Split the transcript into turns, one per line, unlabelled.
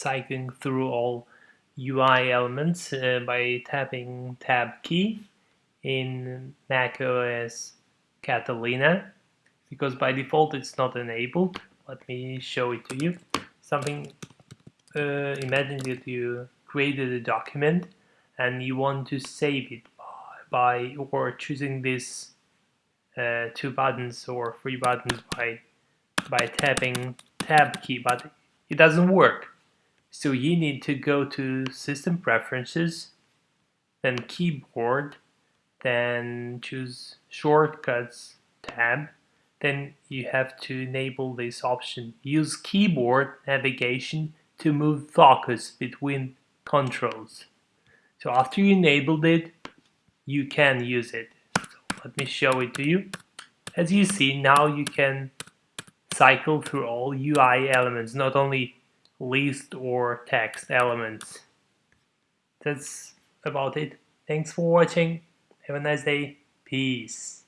cycling through all UI elements uh, by tapping Tab key in macOS Catalina because by default it's not enabled. Let me show it to you. Something, uh, imagine that you created a document and you want to save it by, by or choosing these uh, two buttons or three buttons by by tapping tab key but it doesn't work so you need to go to system preferences then keyboard then choose shortcuts tab. Then you have to enable this option. Use keyboard navigation to move focus between controls. So after you enabled it you can use it. So let me show it to you. As you see now you can cycle through all UI elements, not only list or text elements. That's about it. Thanks for watching. Have a nice day. Peace.